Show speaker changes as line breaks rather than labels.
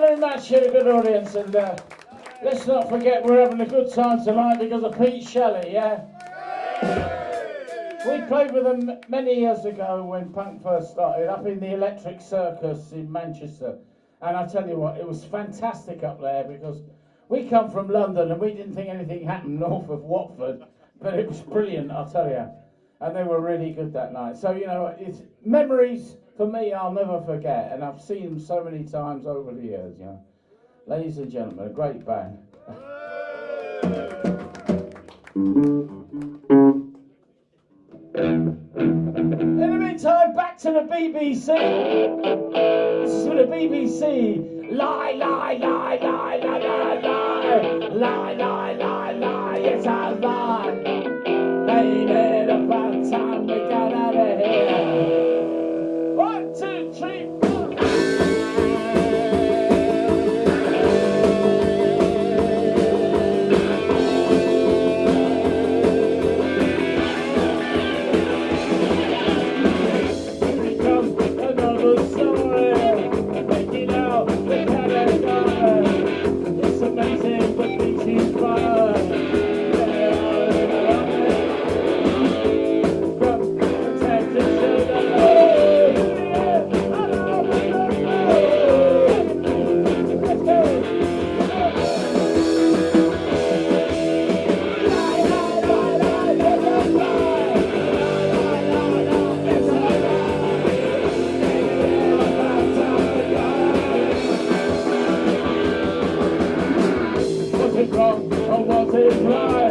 very much, here, good audience, and uh, let's not forget we're having a good time tonight because of Pete Shelley, yeah? We played with them many years ago when punk first started, up in the Electric Circus in Manchester. And I tell you what, it was fantastic up there because we come from London and we didn't think anything happened north of Watford, but it was brilliant, I'll tell you. And they were really good that night. So, you know, it's memories for me I'll never forget, and I've seen them so many times over the years, you know. Ladies and gentlemen, a great band. In the meantime, back to the BBC. For the BBC. Lie, lie, lie, lie, lie, lie, lie. Lie, lie, lie, lie, it's a lie. Or was it right?